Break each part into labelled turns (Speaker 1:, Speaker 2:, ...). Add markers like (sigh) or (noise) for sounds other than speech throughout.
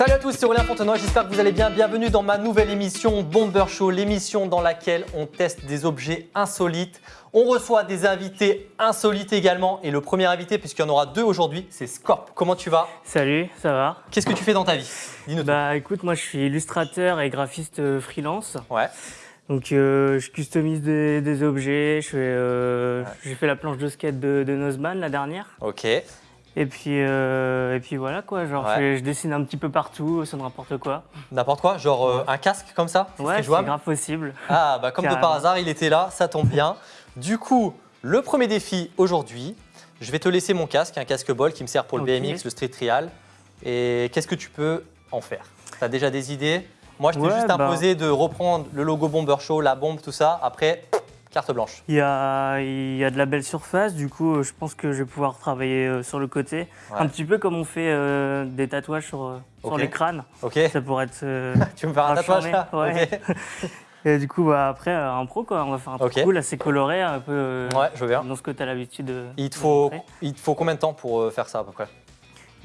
Speaker 1: Salut à tous, c'est Aurélien Fontenoy, j'espère que vous allez bien. Bienvenue dans ma nouvelle émission Bomber Show, l'émission dans laquelle on teste des objets insolites. On reçoit des invités insolites également. Et le premier invité, puisqu'il y en aura deux aujourd'hui, c'est Scorp. Comment tu vas?
Speaker 2: Salut, ça va?
Speaker 1: Qu'est-ce que tu fais dans ta vie? Dis-nous.
Speaker 2: Bah écoute, moi je suis illustrateur et graphiste euh, freelance.
Speaker 1: Ouais.
Speaker 2: Donc euh, je customise des, des objets, je fais, euh, j'ai fait la planche de skate de, de Nozman la dernière.
Speaker 1: Ok.
Speaker 2: Et puis, euh, et puis voilà quoi, genre
Speaker 1: Ouais.
Speaker 2: je, dessine un petit peu partout, sur n'importe quoi.
Speaker 1: N'importe quoi Genre euh, un casque comme ça
Speaker 2: Ouais, c'est grave possible.
Speaker 1: Ah, bah comme de par hasard, il était là, ça tombe bien. Du coup, le premier défi aujourd'hui, je vais te laisser mon casque, un casque ball qui me sert pour le. BMX, le street trial. Et qu'est-ce que tu peux en faire? Tu as déjà des idées? Moi, je t'ai
Speaker 2: Ouais,
Speaker 1: juste
Speaker 2: bah.
Speaker 1: imposé de reprendre le logo Bomber Show, la bombe, tout ça. Après, carte blanche.
Speaker 2: Il y a, il y a de la belle surface, du coup euh, je pense que je vais pouvoir travailler euh, sur le côté.
Speaker 1: Ouais.
Speaker 2: Un petit peu comme on fait euh, des tatouages sur, les crânes.
Speaker 1: Ok
Speaker 2: Ça pourrait être... euh, (laughs)
Speaker 1: Tu veux me faire un tatouage là
Speaker 2: ouais. (laughs) Et du coup, bah, après, un pro, quoi. On va faire un truc
Speaker 1: Ok.
Speaker 2: cool, assez coloré, un peu euh,
Speaker 1: Ouais, je veux bien.
Speaker 2: dans ce que tu as l'habitude de.
Speaker 1: Il te, faut, il te faut combien de temps pour faire ça à peu près?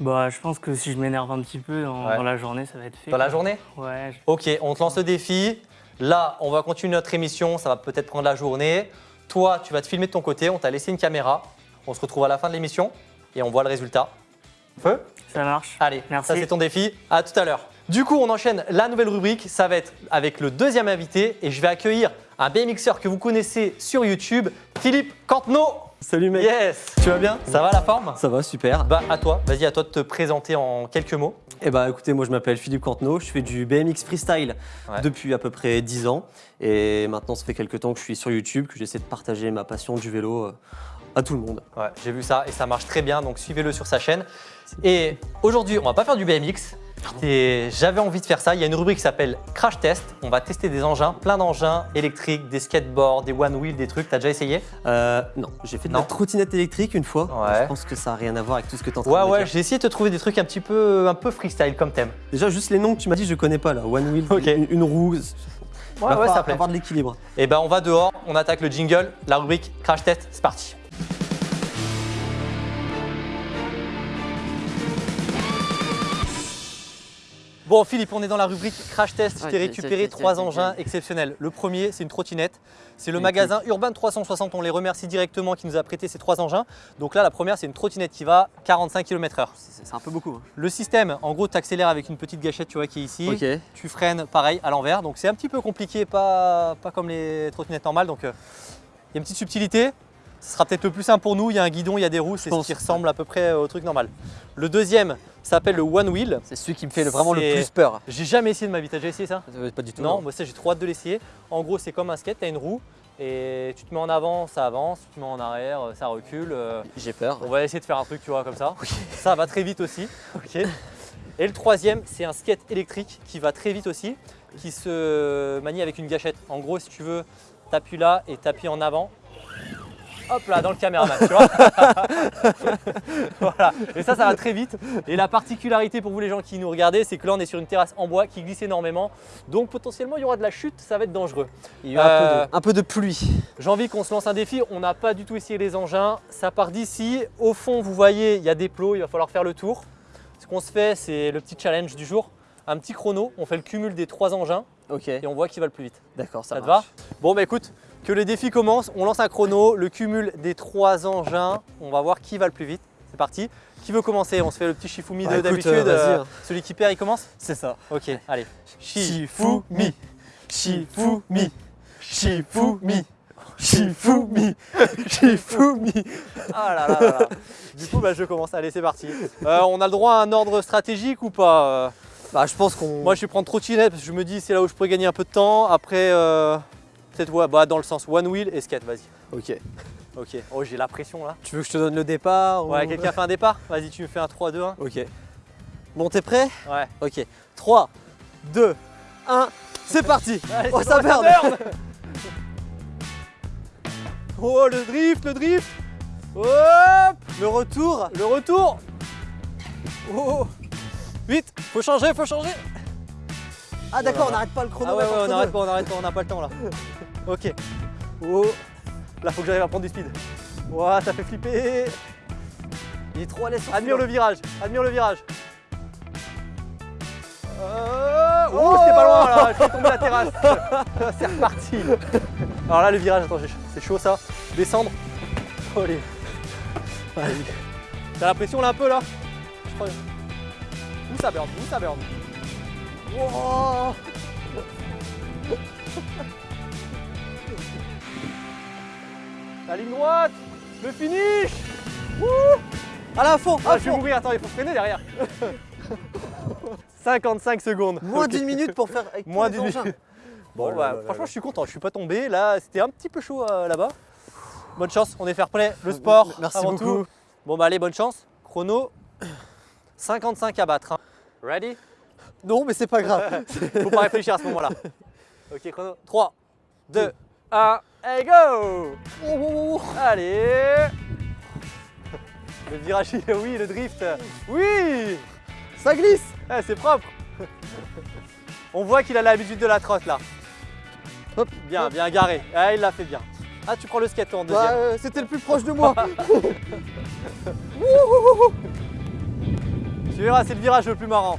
Speaker 2: Bah, je pense que si je m'énerve un petit peu dans,
Speaker 1: Ouais.
Speaker 2: dans la journée, ça va être fait.
Speaker 1: Dans la journée?
Speaker 2: Ouais. je-
Speaker 1: Ok, on te lance le défi. Là, on va continuer notre émission. Ça va peut-être prendre la journée. Toi, tu vas te filmer de ton côté. On t'a laissé une caméra. On se retrouve à la fin de l'émission et on voit le résultat. Feu
Speaker 2: Ça marche.
Speaker 1: Allez,
Speaker 2: Merci.
Speaker 1: ça c'est ton défi. À tout à l'heure. Du coup, on enchaîne la nouvelle rubrique. Ça va être avec le deuxième invité et je vais accueillir un BMXer que vous connaissez sur YouTube, Philippe Cantenot.
Speaker 3: Salut mec,
Speaker 1: Yes Tu vas bien? Ça va la forme?
Speaker 3: Ça va super.
Speaker 1: Bah à toi, vas-y à toi de te présenter en quelques mots.
Speaker 3: Et bah écoutez, moi je m'appelle Philippe Cantenot, je fais du BMX freestyle
Speaker 1: Ouais.
Speaker 3: depuis à peu près 10 ans. Et maintenant ça fait quelques temps que je suis sur YouTube, que j'essaie de partager ma passion du vélo euh, à tout le monde.
Speaker 1: Ouais, j'ai vu ça et ça marche très bien, donc suivez-le sur sa chaîne. Et aujourd'hui, on va pas faire du BMX. Et J'avais envie de faire ça. Il y a une rubrique qui s'appelle Crash Test. On va tester des engins, plein d'engins électriques, des skateboards, des one wheel, des trucs. T'as déjà essayé?
Speaker 3: Euh, non, j'ai fait de
Speaker 1: Non.
Speaker 3: la trottinette électrique une fois.
Speaker 1: Ouais.
Speaker 3: Je pense que ça n'a rien à voir avec tout ce que train
Speaker 1: Ouais,
Speaker 3: de
Speaker 1: ouais, j'ai essayé de te trouver des trucs un petit peu, un peu freestyle comme thème.
Speaker 3: Déjà juste les noms que tu m'as dit, je connais pas là. One wheel, une, une roue.
Speaker 1: Ouais, ouais, ça plaît.
Speaker 3: avoir de l'équilibre.
Speaker 1: Et ben, on va dehors, on attaque le jingle, la rubrique Crash Test, c'est parti. Bon Philippe, on est dans la rubrique Crash Test. Je t'ai récupéré trois engins exceptionnels. Le premier, c'est une trottinette. C'est le magasin Urban 360. On les remercie directement qui nous a prêté ces trois engins. Donc là, la première, c'est une trottinette qui va 45 km/h.
Speaker 3: C'est c'est un peu beaucoup. hein.
Speaker 1: Le système, en gros, tu accélères avec une petite gâchette, tu vois, qui est ici. Tu freines pareil à l'envers. Donc c'est un petit peu compliqué, pas, pas comme les trottinettes normales. Donc euh, il y a une petite subtilité. Ce sera peut-être le plus simple pour nous. Il y a un guidon, il y a des roues, c'est ce qui ressemble à peu près au truc normal. Le deuxième s'appelle le One Wheel.
Speaker 4: C'est celui qui me fait vraiment le plus peur.
Speaker 1: J'ai jamais essayé de ma vie. T'as déjà essayé ça?
Speaker 4: Euh, Pas du tout.
Speaker 1: Non, moi ça j'ai trop hâte de l'essayer. En gros, c'est comme un skate, tu as une roue et tu te mets en avant, ça avance, tu te mets en arrière, ça recule. euh,
Speaker 4: J'ai peur.
Speaker 1: on va essayer de faire un truc, tu vois, comme ça. (laughs) Ça va très vite aussi. Et le troisième, c'est un skate électrique qui va très vite aussi, qui se manie avec une gâchette. En gros, si tu veux, t'appuies là et t'appuies en avant. Hop là, dans le caméraman, tu vois. (laughs) voilà. Et ça, ça va très vite. Et la particularité pour vous, les gens qui nous regardez, c'est que là, on est sur une terrasse en bois qui glisse énormément. Donc, potentiellement, il y aura de la chute, ça va être dangereux.
Speaker 4: Il y a eu un,
Speaker 1: Euh,
Speaker 4: peu de, un peu de pluie.
Speaker 1: j'ai envie qu'on se lance un défi. On n'a pas du tout essayé les engins. Ça part d'ici. Au fond, vous voyez, il y a des plots. Il va falloir faire le tour. Ce qu'on se fait, c'est le petit challenge du jour. Un petit chrono. On fait le cumul des trois engins
Speaker 4: Ok.
Speaker 1: et on voit qui va le plus vite.
Speaker 4: D'accord, ça,
Speaker 1: Ça, te
Speaker 4: marche.
Speaker 1: va? Bon, bah écoute, que le défi commence. On lance un chrono. Le cumul des trois engins. On va voir qui va le plus vite. C'est parti. Qui veut commencer? On se fait le petit Shifumi
Speaker 3: Bah,
Speaker 1: de d'habitude.
Speaker 3: euh,
Speaker 1: Euh,
Speaker 3: hein.
Speaker 1: celui qui perd, il commence?
Speaker 3: C'est ça.
Speaker 1: Ok, allez.
Speaker 3: Shifumi.
Speaker 1: Shifumi. Shifumi. Shifumi. (laughs) Shifumi. Ah là là là là. Du coup, bah, je commence. Allez, c'est parti. Euh, on a le droit à un ordre stratégique ou pas
Speaker 4: Bah, je pense qu'on.
Speaker 1: Moi, je vais prendre trottinette parce que je me dis c'est là où je pourrais gagner un peu de temps. Après, euh, peut-être ouais, bah, dans le sens one wheel et skate. Vas-y.
Speaker 4: Ok.
Speaker 1: Ok. Oh, j'ai la pression là.
Speaker 4: Tu veux que je te donne le départ ou-
Speaker 1: Ouais, quelqu'un fait un départ? Vas-y, tu me fais un 3, 2, 1.
Speaker 4: Ok. Bon, t'es prêt?
Speaker 1: Ouais.
Speaker 4: Ok. 3, 2, 1, c'est (laughs) parti
Speaker 1: Allez,
Speaker 4: Oh, ça merde (laughs)
Speaker 1: Oh, le drift, le drift Hop
Speaker 4: Le retour
Speaker 1: Le retour Oh Vite Faut changer, faut changer
Speaker 4: Ah, d'accord, on n'arrête pas le chrono.
Speaker 1: Ah ouais, ouais, on arrête pas, on arrête pas, on n'a pas le temps là. (laughs) Ok. Oh Là, faut que j'arrive à prendre du speed. Ouah, ça fait flipper
Speaker 4: Il est trop à l'aise
Speaker 1: Admire le virage, admire le virage. là, je vais tomber la terrasse. (laughs) c'est reparti. Alors là, le virage, attends, c'est chaud ça. Descendre. Oh, Allez. Allez. T'as la pression là un peu là? Je crois. Où ça burn Où ça burn Wow. La ligne droite Le finish
Speaker 4: À la fond,
Speaker 1: Ah,
Speaker 4: à
Speaker 1: je vais mourir, attends, il faut freiner derrière (laughs) 55 secondes
Speaker 4: Moins d'une minute pour faire avec
Speaker 1: Moins d'une minute. Bon,
Speaker 4: Oh là
Speaker 1: bah,
Speaker 4: là là
Speaker 1: franchement,
Speaker 4: là.
Speaker 1: je suis content, je suis pas tombé. Là, c'était un petit peu chaud euh, là-bas. Bonne chance, on est fair play. Le sport,
Speaker 4: Merci
Speaker 1: avant
Speaker 4: beaucoup.
Speaker 1: tout. Bon, bah, allez, bonne chance. Chrono 55 à battre. hein. Ready?
Speaker 4: Non, mais c'est pas grave. (laughs)
Speaker 1: Faut pas réfléchir à ce moment-là. (laughs) Ok, chrono 3, 2, 1, et go
Speaker 4: Oh,
Speaker 1: Allez (laughs) Le virage, oui, le drift. Oui
Speaker 4: Ça glisse.
Speaker 1: Eh, c'est propre On voit qu'il a l'habitude de la trotte là.
Speaker 4: Hop,
Speaker 1: Bien,
Speaker 4: hop.
Speaker 1: bien garé. Ah, il l'a fait bien. Ah, tu prends le skate toi, en deuxième.
Speaker 4: Bah, euh, C'était le plus proche de moi. (laughs)
Speaker 1: Tu verras, c'est le virage le plus marrant.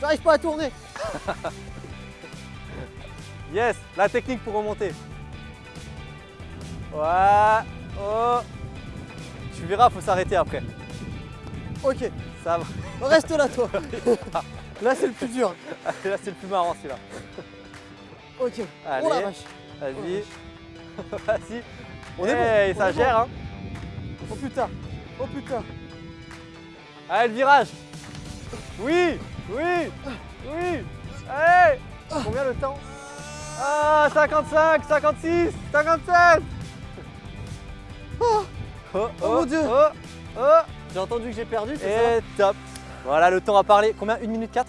Speaker 4: J'arrive pas à tourner. (laughs)
Speaker 1: Yes, la technique pour remonter. Ouais. Oh. Tu verras, faut s'arrêter après.
Speaker 4: Ok,
Speaker 1: Ça va. (laughs)
Speaker 4: reste là toi. (laughs) Là c'est le plus dur. (laughs)
Speaker 1: Là, c'est le plus marrant celui-là.
Speaker 4: Ok.
Speaker 1: Allez.
Speaker 4: Oh la vache.
Speaker 1: Vas-y. Vas-y.
Speaker 4: On est bon, on
Speaker 1: ça
Speaker 4: bon.
Speaker 1: gère, hein.
Speaker 4: Oh putain. Oh putain.
Speaker 1: Allez, le virage. Oui, oui, oui. Allez. Combien le temps Ah, 55, 56, 57. Oh, oh,
Speaker 4: mon Dieu.
Speaker 1: Oh, oh.
Speaker 4: J'ai entendu que j'ai perdu, c'est ça
Speaker 1: Et top. Voilà, le temps a parlé. Combien? 1 minute 4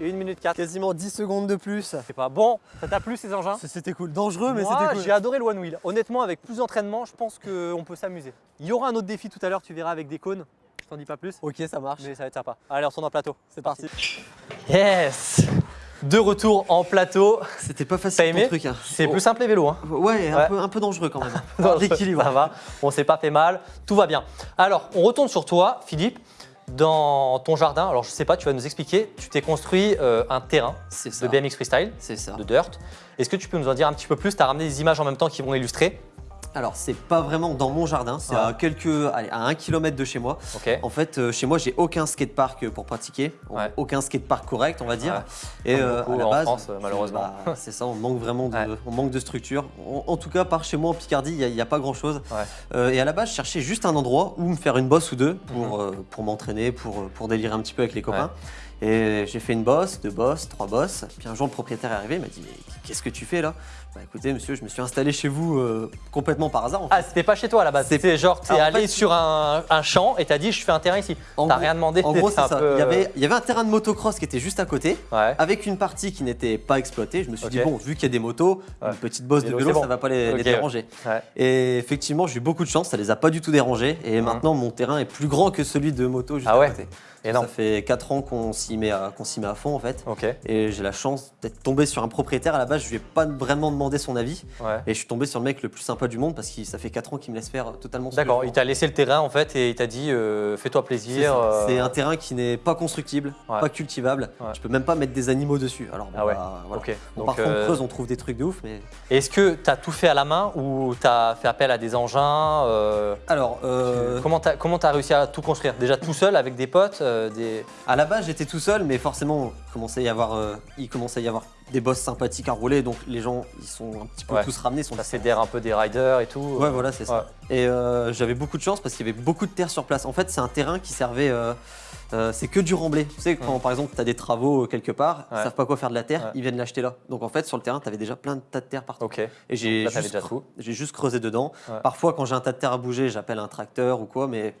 Speaker 1: 1 minute 4.
Speaker 4: Quasiment 10 secondes de plus.
Speaker 1: C'est pas bon. Ça t'a plu ces engins?
Speaker 4: C'était cool. Dangereux, mais c'était cool.
Speaker 1: j'ai adoré le One Wheel. Honnêtement, avec plus d'entraînement, je pense qu'on peut s'amuser. Il y aura un autre défi tout à l'heure, tu verras avec des cônes. Je t'en dis pas plus,
Speaker 4: Ok, ça marche.
Speaker 1: mais ça va être sympa. Allez, on retourne en plateau.
Speaker 4: C'est parti.
Speaker 1: Yes De retour en plateau.
Speaker 3: C'était pas facile
Speaker 1: aimé
Speaker 3: ton truc. hein.
Speaker 1: C'est
Speaker 3: Oh,
Speaker 1: plus simple les vélos. Hein.
Speaker 3: Ouais, un,
Speaker 1: Ouais.
Speaker 3: Peu, un peu dangereux quand même. (laughs) L'équilibre.
Speaker 1: Ça va, on s'est pas fait mal, tout va bien. Alors, on retourne sur toi, Philippe. Dans ton jardin, alors je sais pas, tu vas nous expliquer, tu t'es construit euh, un terrain de BMX Freestyle,
Speaker 3: C'est ça.
Speaker 1: de dirt. Est-ce que tu peux nous en dire un petit peu plus? Tu as ramené des images en même temps qui vont illustrer.
Speaker 3: Alors, c'est pas vraiment dans mon jardin, c'est
Speaker 1: Ouais.
Speaker 3: à quelques, allez, à un kilomètre de chez moi. En fait, euh, chez moi, j'ai aucun skatepark pour pratiquer,
Speaker 1: Ouais.
Speaker 3: aucun skatepark correct, on va dire.
Speaker 1: Ouais.
Speaker 3: Et euh,
Speaker 1: beaucoup
Speaker 3: à la
Speaker 1: en
Speaker 3: base,
Speaker 1: France, euh, malheureusement.
Speaker 3: bah, (laughs) c'est ça, on manque vraiment de,
Speaker 1: Ouais.
Speaker 3: on manque de structure. En, en tout cas, par chez moi en Picardie, il n'y a, pas grand-chose. Euh, et à la base, je cherchais juste un endroit où me faire une bosse ou deux pour,
Speaker 1: Mhm.
Speaker 3: pour m'entraîner, pour, pour délirer un petit peu avec les copains. Et j'ai fait une bosse, deux bosses, trois bosses. Puis un jour, le propriétaire est arrivé, il m'a dit Mais qu'est-ce que tu fais là? Bah écoutez, monsieur, je me suis installé chez vous euh, complètement par hasard. en fait.
Speaker 1: Ah, c'était pas chez toi à la base. C'était genre, t'es
Speaker 3: en
Speaker 1: allé
Speaker 3: fait-
Speaker 1: sur un, un champ et t'as dit, je fais un terrain ici. T'as rien demandé.
Speaker 3: En gros, (laughs) c'est ça.
Speaker 1: peu,
Speaker 3: Il y, avait, il y avait un terrain de motocross qui était juste à côté.
Speaker 1: Ouais.
Speaker 3: avec une partie qui n'était pas exploitée. Je me suis dit, bon, vu qu'il y a des motos,
Speaker 1: Ouais.
Speaker 3: une petite bosse de
Speaker 1: Vélo, bon.
Speaker 3: ça va pas les, déranger.
Speaker 1: Ouais.
Speaker 3: Et effectivement, j'ai eu beaucoup de chance, ça les a pas du tout dérangés. Et maintenant, mon terrain est plus grand que celui de moto juste
Speaker 1: Ah
Speaker 3: à
Speaker 1: ouais
Speaker 3: côté.
Speaker 1: Énorme.
Speaker 3: Ça fait 4 ans qu'on s'y met, s'y met à fond en fait.
Speaker 1: Ok.
Speaker 3: Et j'ai la chance d'être tombé sur un propriétaire. À la base, je lui ai pas vraiment demandé son avis.
Speaker 1: Ouais.
Speaker 3: Et je suis tombé sur le mec le plus sympa du monde parce que ça fait 4 ans qu'il me laisse faire totalement ce
Speaker 1: D'accord, il t'a laissé le terrain en fait et il t'a dit euh, fais-toi plaisir. euh,
Speaker 3: C'est un terrain qui n'est pas constructible,
Speaker 1: Ouais.
Speaker 3: pas cultivable.
Speaker 1: Ouais.
Speaker 3: Je peux même pas mettre des animaux dessus. Alors, bon,
Speaker 1: Ah
Speaker 3: bah, voilà.
Speaker 1: Ok.
Speaker 3: Bon,
Speaker 1: Donc,
Speaker 3: parfois,
Speaker 1: euh,
Speaker 3: on creuse, on trouve des trucs de ouf, mais
Speaker 1: Est-ce que tu as tout fait à la main ou tu as fait appel à des engins euh,
Speaker 3: alors, euh,
Speaker 1: Comment tu as, réussi à tout construire? Déjà tout seul avec des potes euh, des...
Speaker 3: À la base, j'étais tout seul, mais forcément, il commençait à y avoir, euh, il commençait à y avoir des bosses sympathiques à rouler, donc les gens, ils sont un petit peu
Speaker 1: Ouais.
Speaker 3: tous ramenés. Sont
Speaker 1: Ça fédère un peu des riders et tout
Speaker 3: Ouais, voilà, c'est ça. Et euh, j'avais beaucoup de chance parce qu'il y avait beaucoup de terre sur place. En fait, c'est un terrain qui servait. euh, euh, c'est que du remblai. Tu sais, quand par exemple, tu as des travaux quelque part, ils savent pas quoi faire de la terre, ils viennent l'acheter là. Donc en fait, sur le terrain, tu avais déjà plein de tas de terre partout.
Speaker 1: Ok.
Speaker 3: Et j'ai juste, juste creusé dedans. Parfois, quand j'ai un tas de terre à bouger, j'appelle un tracteur ou quoi, mais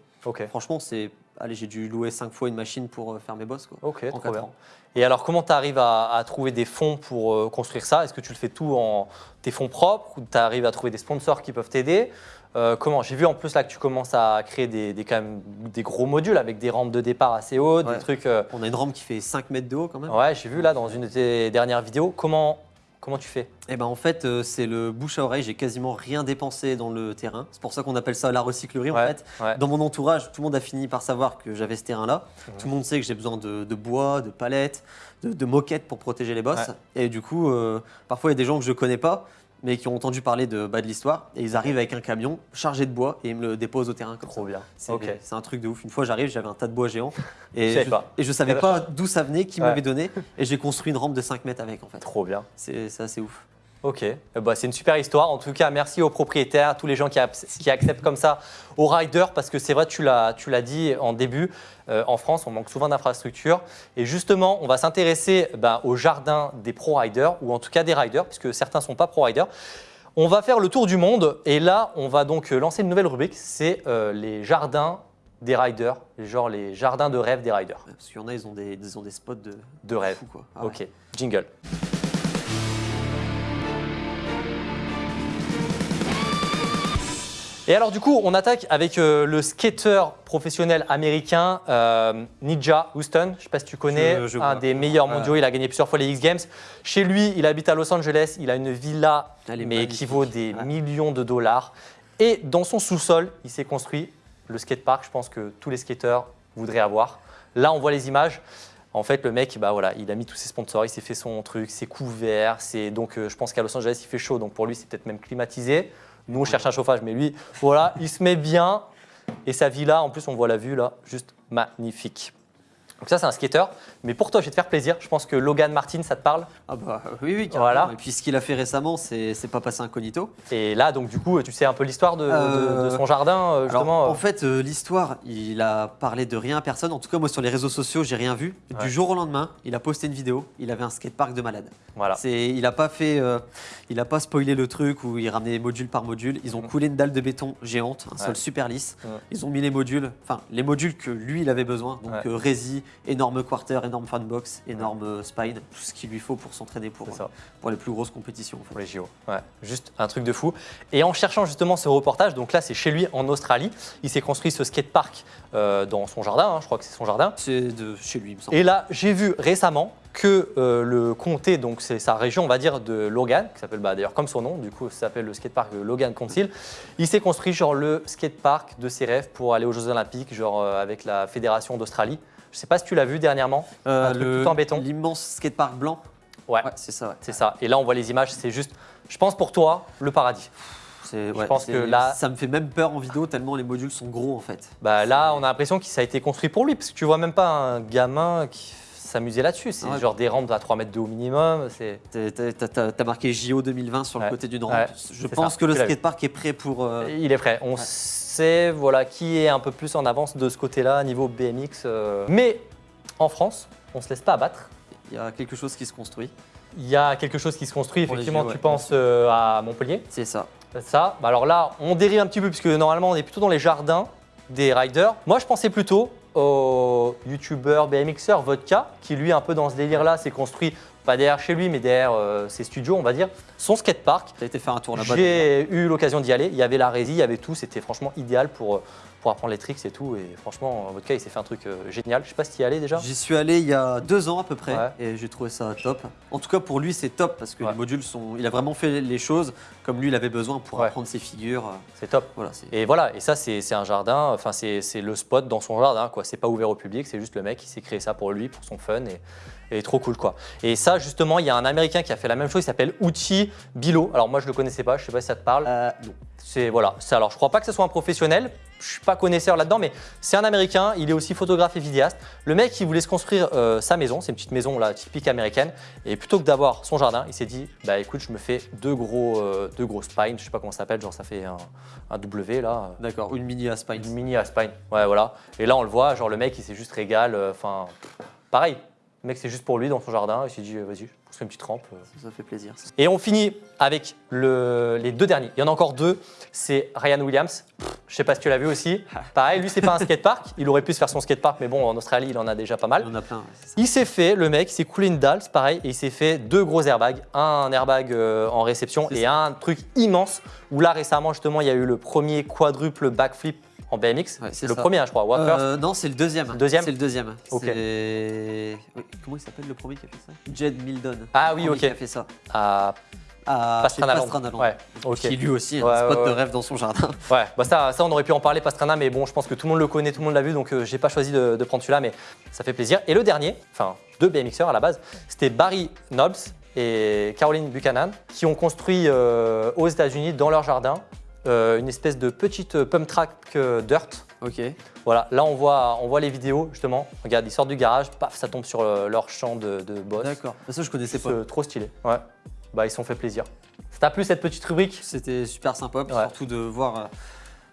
Speaker 3: franchement, c'est. Allez, j'ai dû louer cinq fois une machine pour euh, faire mes bosses. Quoi.
Speaker 1: Ok,
Speaker 3: en
Speaker 1: trop
Speaker 3: quatre
Speaker 1: bien.
Speaker 3: ans.
Speaker 1: Et alors, comment tu arrives à, à trouver des fonds pour euh, construire ça? Est-ce que tu le fais tout en tes fonds propres ou tu arrives à trouver des sponsors qui peuvent t'aider? Euh, Comment? J'ai vu en plus là que tu commences à créer des, des- quand même des gros modules avec des rampes de départ assez hautes,
Speaker 3: Ouais.
Speaker 1: des trucs. euh,
Speaker 3: On a une rampe qui fait 5 mètres de haut quand même.
Speaker 1: Ouais, j'ai vu là dans une de tes dernières vidéos. Comment, Comment tu fais?
Speaker 3: Et ben en fait, euh, c'est le bouche à oreille. J'ai quasiment rien dépensé dans le terrain. C'est pour ça qu'on appelle ça la recyclerie en fait.
Speaker 1: ouais.
Speaker 3: Dans mon entourage, tout le monde a fini par savoir que j'avais ce terrain-là.
Speaker 1: Mhm.
Speaker 3: Tout le monde sait que j'ai besoin de, de bois, de palettes, de, de moquettes pour protéger les bosses.
Speaker 1: Ouais.
Speaker 3: Et du coup, euh, parfois il y a des gens que je connais pas, mais qui ont entendu parler de, bah, de l'histoire. Et ils arrivent avec un camion chargé de bois et ils me le déposent au terrain comme
Speaker 1: Trop
Speaker 3: ça.
Speaker 1: bien.
Speaker 3: C'est un truc de ouf. Une fois, j'arrive, j'avais un tas de bois géant. Et
Speaker 1: Je savais
Speaker 3: je,
Speaker 1: pas.
Speaker 3: et je savais pas d'où ça venait, qui
Speaker 1: Ouais.
Speaker 3: m'avait donné. Et j'ai construit une rampe de 5 mètres avec en fait.
Speaker 1: Trop bien.
Speaker 3: C'est c'est assez ouf.
Speaker 1: Ok, Eh ben, c'est une super histoire. En tout cas, merci aux propriétaires, à tous les gens qui, ac- qui acceptent comme ça aux riders, parce que c'est vrai, tu l'as, dit en début, euh, en France, on manque souvent d'infrastructures. Et justement, on va s'intéresser ben, au jardin des pro-riders, ou en tout cas des riders, puisque certains ne sont pas pro-riders. On va faire le tour du monde, et là, on va donc euh, lancer une nouvelle rubrique, c'est euh, les jardins des riders, genre les jardins de rêve des riders.
Speaker 3: Parce qu'il y en a, ils ont des, ils ont des spots de,
Speaker 1: De rêve.
Speaker 3: fou quoi. Ah ouais.
Speaker 1: Ok, jingle. Et alors du coup, on attaque avec euh, le skater professionnel américain euh, Ninja Houston. Je ne sais pas si tu connais,
Speaker 3: Je- je
Speaker 1: un
Speaker 3: vois.
Speaker 1: des meilleurs
Speaker 3: Ouais.
Speaker 1: mondiaux. Il a gagné plusieurs fois les X Games. Chez lui, il habite à Los Angeles. Il a une villa,
Speaker 3: Elle
Speaker 1: mais qui vaut des
Speaker 3: Ouais.
Speaker 1: millions de dollars. Et dans son sous-sol, il s'est construit le skatepark. Je pense que tous les skateurs voudraient avoir. Là, on voit les images. En fait, le mec, bah voilà, il a mis tous ses sponsors, il s'est fait son truc, c'est couvert, c'est donc euh, je pense qu'à Los Angeles il fait chaud, donc pour lui c'est peut-être même climatisé. Nous on cherche un chauffage, mais lui, voilà, il se met bien et sa villa, en plus on voit la vue là, juste magnifique. Donc ça c'est un skater, mais pour toi je vais te faire plaisir. Je pense que Logan Martin ça te parle.
Speaker 3: Ah bah oui, oui, carrément.
Speaker 1: Voilà.
Speaker 3: Et puis ce qu'il a fait récemment, c'est pas passé incognito.
Speaker 1: Et là donc du coup tu sais un peu l'histoire de,
Speaker 3: Euh,
Speaker 1: de son jardin euh,
Speaker 3: Alors,
Speaker 1: justement.
Speaker 3: en fait, euh, l'histoire, il a parlé de rien à personne. En tout cas, moi sur les réseaux sociaux, j'ai rien vu.
Speaker 1: Ouais.
Speaker 3: Du jour au lendemain, il a posté une vidéo. Il avait un skatepark de malade.
Speaker 1: voilà.
Speaker 3: C'est, il a pas fait, euh, il a pas spoilé le truc où il ramenait module par module. Ils ont
Speaker 1: Mhm.
Speaker 3: coulé une dalle de béton géante, un
Speaker 1: Ouais.
Speaker 3: sol super lisse.
Speaker 1: Mhm.
Speaker 3: Ils ont mis les modules, enfin les modules que lui il avait besoin. Donc euh, rési, énorme quarter, énorme fanbox, énorme euh, spine, tout ce qu'il lui faut pour s'entraîner pour,
Speaker 1: ça.
Speaker 3: pour les plus grosses compétitions. en fait.
Speaker 1: Pour les JO. Ouais, juste un truc de fou. Et en cherchant justement ce reportage, donc là c'est chez lui en Australie, il s'est construit ce skatepark euh, dans son jardin, hein, je crois que c'est son jardin.
Speaker 3: C'est de chez lui, il me semble.
Speaker 1: Et là, j'ai vu récemment que euh, le comté, donc c'est sa région, on va dire, de Logan, qui s'appelle bah, d'ailleurs comme son nom, du coup, ça s'appelle le skatepark Logan Council. Il s'est construit genre le skatepark de ses rêves pour aller aux Jeux Olympiques, genre euh, avec la fédération d'Australie. Je sais pas si tu l'as vu dernièrement.
Speaker 3: Euh,
Speaker 1: un truc tout en béton.
Speaker 3: L'immense skatepark blanc.
Speaker 1: Ouais,
Speaker 3: Ouais, c'est ça. ouais.
Speaker 1: c'est ça. Et là, on voit les images, c'est juste, je pense pour toi, le paradis. Je
Speaker 3: ouais,
Speaker 1: pense que là-
Speaker 3: ça me fait même peur en vidéo tellement les modules sont gros en fait.
Speaker 1: Bah là, on a l'impression que ça a été construit pour lui, parce que tu vois même pas un gamin qui s'amuser là-dessus. C'est
Speaker 3: Ouais.
Speaker 1: genre des rampes à 3 mètres de haut minimum. C'est
Speaker 3: T'as- marqué JO 2020 sur
Speaker 1: Ouais.
Speaker 3: le côté d'une rampe.
Speaker 1: Ouais,
Speaker 3: Je pense
Speaker 1: ça.
Speaker 3: que le skatepark est prêt pour. euh,
Speaker 1: Il est prêt. On voilà, qui est un peu plus en avance de ce côté-là, niveau BMX. euh. Mais en France, on se laisse pas abattre.
Speaker 3: Il y a quelque chose qui se construit.
Speaker 1: Il y a quelque chose qui se construit.
Speaker 3: Pour
Speaker 1: Effectivement, tu penses euh, à Montpellier.
Speaker 3: C'est ça.
Speaker 1: Ça, bah alors là, on dérive un petit peu, puisque normalement, on est plutôt dans les jardins des riders. Moi, je pensais plutôt au youtubeur BMXer Vodka, qui lui, un peu dans ce délire-là, s'est construit, pas derrière chez lui, mais derrière euh, ses studios, on va dire, son skatepark.
Speaker 3: T'as été faire un tour là-bas.
Speaker 1: J'ai eu l'occasion d'y aller. Il y avait la résie, il y avait tout. C'était franchement idéal pour, euh, pour apprendre les tricks et tout. Et franchement, Vodka, il s'est fait un truc euh, génial. Je sais pas si tu y allais déjà.
Speaker 3: J'y suis allé il y a deux ans à peu près
Speaker 1: Ouais.
Speaker 3: et j'ai trouvé ça top. En tout cas pour lui c'est top parce que
Speaker 1: Ouais.
Speaker 3: les modules sont. Il a vraiment fait les choses comme lui il avait besoin pour
Speaker 1: Ouais.
Speaker 3: apprendre ses figures.
Speaker 1: C'est top.
Speaker 3: Voilà.
Speaker 1: Et voilà, et ça, c'est un jardin, enfin, c'est c'est le spot dans son jardin, quoi. C'est pas ouvert au public, c'est juste le mec qui s'est créé ça pour lui, pour son fun, et, et trop cool, quoi. Et ça, justement, il y a un Américain qui a fait la même chose, il s'appelle Uchi Bilo. Alors, moi, je le connaissais pas, je sais pas si ça te parle.
Speaker 3: Euh, non.
Speaker 1: C'est voilà. Alors, je crois pas que ce soit un professionnel. Je suis pas connaisseur là-dedans, mais c'est un Américain. Il est aussi photographe et vidéaste. Le mec, il voulait se construire euh, sa maison. C'est une petite maison là, typique américaine. Et plutôt que d'avoir son jardin, il s'est dit, bah écoute, je me fais deux gros, euh, deux gros spines. Je sais pas comment ça s'appelle. Genre, ça fait un, un W là.
Speaker 3: D'accord, une mini à spine.
Speaker 1: Une mini à spine. Ouais, voilà. Et là, on le voit. Genre, le mec, il s'est juste régal. euh, Enfin, pareil. Le mec, c'est juste pour lui dans son jardin. Il s'est dit, euh, vas-y, je fais une petite rampe. euh,
Speaker 3: Ça fait plaisir.
Speaker 1: et on finit avec le- les deux derniers. Il y en a encore deux. C'est Ryan Williams. Je sais pas si tu l'as vu aussi. (laughs) Pareil, lui, c'est pas un skatepark. Il aurait pu se faire son skatepark, mais bon, en Australie, il en a déjà pas
Speaker 3: Il
Speaker 1: mal.
Speaker 3: y en a plein.
Speaker 1: Il s'est fait, le mec, il s'est coulé une dalle, c'est pareil, et il s'est fait deux gros airbags. Un airbag euh, en réception et un truc immense. Où là, récemment, justement, il y a eu le premier quadruple backflip en BMX.
Speaker 3: Ouais,
Speaker 1: c'est le
Speaker 3: ça.
Speaker 1: premier, hein, je crois.
Speaker 3: Euh, non, c'est le deuxième.
Speaker 1: Deuxième
Speaker 3: C'est le deuxième.
Speaker 1: Ok.
Speaker 3: C'est- oui, Comment il s'appelle le premier qui a fait ça? Jed Milton.
Speaker 1: Ah oui, ok.
Speaker 3: Qui a fait ça
Speaker 1: à
Speaker 3: à
Speaker 1: Pastrana
Speaker 3: chez
Speaker 1: Land.
Speaker 3: Pastrana.
Speaker 1: Ouais, ok.
Speaker 3: Qui lui aussi a
Speaker 1: Ouais,
Speaker 3: un spot
Speaker 1: ouais,
Speaker 3: de rêve dans son jardin. (laughs)
Speaker 1: Ouais, bah ça, ça, on aurait pu en parler, Pastrana, mais bon, je pense que tout le monde le connaît, tout le monde l'a vu, donc euh, j'ai pas choisi de, de prendre celui-là, mais ça fait plaisir. Et le dernier, enfin deux BMXers à la base, c'était Barry Knobs et Caroline Buchanan, qui ont construit euh, aux États-Unis, dans leur jardin, euh, une espèce de petite euh, pump track euh, dirt.
Speaker 3: Ok.
Speaker 1: Voilà, là on voit, on voit les vidéos justement. Regarde, ils sortent du garage, paf, ça tombe sur leur champ de, de boss.
Speaker 3: D'accord. Ça, je connaissais pas.
Speaker 1: C'est trop stylé. Ouais. Bah ils se sont fait plaisir. Ça t'a plu cette petite rubrique?
Speaker 3: C'était super sympa,
Speaker 1: Ouais.
Speaker 3: surtout de voir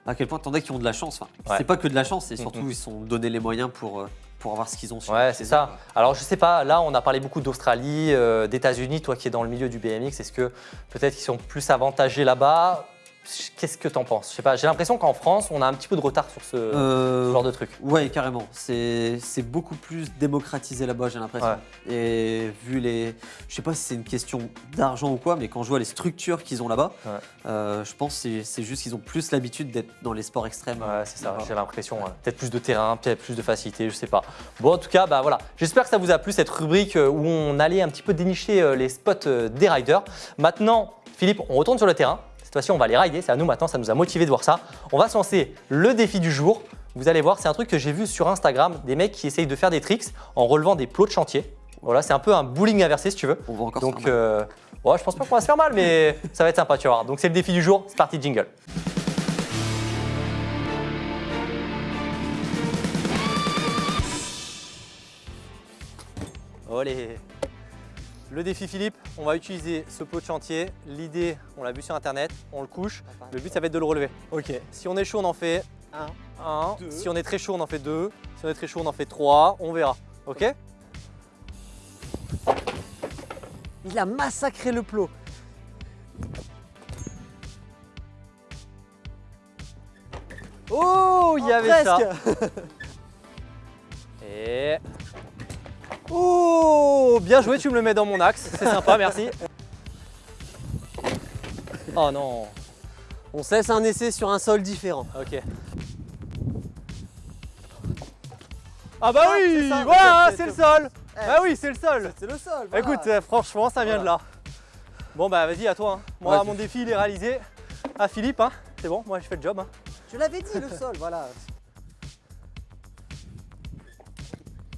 Speaker 3: à quel point t'en as qui ont de la chance. Enfin,
Speaker 1: Ouais.
Speaker 3: c'est pas que de la chance, c'est surtout ils se sont donné les moyens pour, pour avoir ce qu'ils ont. sur-
Speaker 1: Ouais, c'est ça. Alors, je sais pas, là, on a parlé beaucoup d'Australie, euh, d'États-Unis. Toi qui es dans le milieu du BMX, est-ce que peut-être qu'ils sont plus avantagés là-bas? Qu'est-ce que t'en penses? Je sais pas, j'ai l'impression qu'en France, on a un petit peu de retard sur ce
Speaker 3: Euh,
Speaker 1: genre de truc.
Speaker 3: Ouais, carrément. C'est beaucoup plus démocratisé là-bas, j'ai l'impression. Et vu les. Je sais pas si c'est une question d'argent ou quoi, mais quand je vois les structures qu'ils ont là-bas,
Speaker 1: Ouais.
Speaker 3: euh, je pense que c'est- juste qu'ils ont plus l'habitude d'être dans les sports extrêmes.
Speaker 1: Ouais, c'est ça, j'ai l'impression. ouais. Peut-être plus de terrain, peut-être plus de facilité, je sais pas. Bon, en tout cas, bah voilà. J'espère que ça vous a plu cette rubrique euh, où on allait un petit peu dénicher les spots des riders. Maintenant, Philippe, on retourne sur le terrain. Fois-ci, on va les rider. C'est à nous maintenant, ça nous a motivé de voir ça. On va se lancer le défi du jour. Vous allez voir, c'est un truc que j'ai vu sur Instagram, des mecs qui essayent de faire des tricks en relevant des plots de chantier. Voilà, c'est un peu un bowling inversé si tu veux.
Speaker 3: On va encore
Speaker 1: Donc, euh, ouais, je pense pas qu'on va se faire mal, mais ça va être sympa, tu vas voir. Donc, c'est le défi du jour. C'est parti, jingle. Allez Le défi Philippe, on va utiliser ce plot de chantier. L'idée, on l'a vu sur internet, on le couche. Le but, ça va être de le relever. Ok. Si on est chaud, on en fait
Speaker 4: Un.
Speaker 1: un.
Speaker 4: Deux.
Speaker 1: Si on est très chaud, on en fait deux. Si on est très chaud, on en fait trois. On verra. Ok
Speaker 4: Il a massacré le plot.
Speaker 1: Oh, il y avait ça. (laughs) Et. Oh, bien joué, tu me le mets dans mon axe. C'est sympa, (laughs) merci. Oh non.
Speaker 4: On cesse un essai sur un sol différent.
Speaker 1: Ok. Ah bah
Speaker 4: Ah,
Speaker 1: oui, voilà,
Speaker 4: c'est-
Speaker 1: le sol.
Speaker 4: Eh,
Speaker 1: Ah oui, c'est le sol.
Speaker 4: C'est le sol. voilà.
Speaker 1: Écoute, euh, franchement, ça vient de là. Bon bah vas-y, à toi. hein. Moi,
Speaker 3: Ouais,
Speaker 1: mon défi, il est réalisé. À Philippe, hein. c'est bon, moi, je fais le job. hein.
Speaker 4: je l'avais dit, le sol, voilà. (laughs)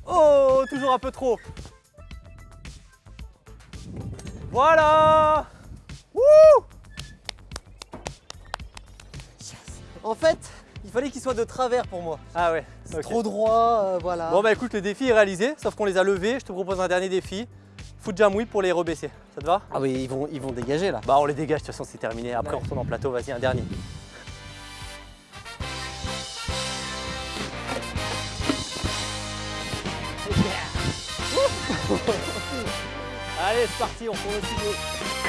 Speaker 1: Oh, toujours un peu trop. Voilà.
Speaker 4: En fait, il fallait qu'il soit de travers pour moi.
Speaker 1: Ah ouais.
Speaker 4: Trop droit, euh, voilà.
Speaker 1: Bon bah écoute, le défi est réalisé, sauf qu'on les a levés. Je te propose un dernier défi. Foot jam whip pour les rebaisser. Ça te va?
Speaker 4: Ah oui, ils vont, ils vont dégager là.
Speaker 1: Bah on les dégage, de toute façon c'est terminé. Après on retourne en plateau, vas-y un dernier. C'est parti, on tourne au studio.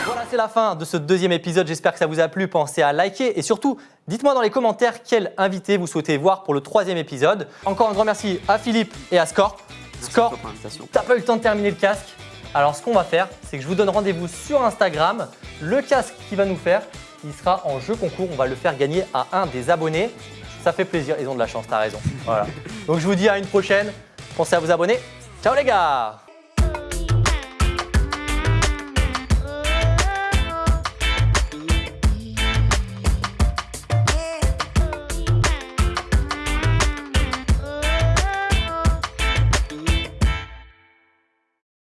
Speaker 1: Voilà, c'est la fin de ce deuxième épisode. J'espère que ça vous a plu. Pensez à liker et surtout, dites-moi dans les commentaires quel invité vous souhaitez voir pour le troisième épisode. Encore un grand merci à Philippe et à
Speaker 3: pour l'invitation.
Speaker 1: T'as pas eu le temps de terminer le casque Alors ce qu'on va faire, c'est que je vous donne rendez-vous sur Instagram. Le casque qui va nous faire, il sera en jeu concours. On va le faire gagner à un des abonnés. Ça fait plaisir, ils ont de la chance, t'as raison. Voilà. (laughs) Donc je vous dis à une prochaine. Pensez à vous abonner. Ciao les gars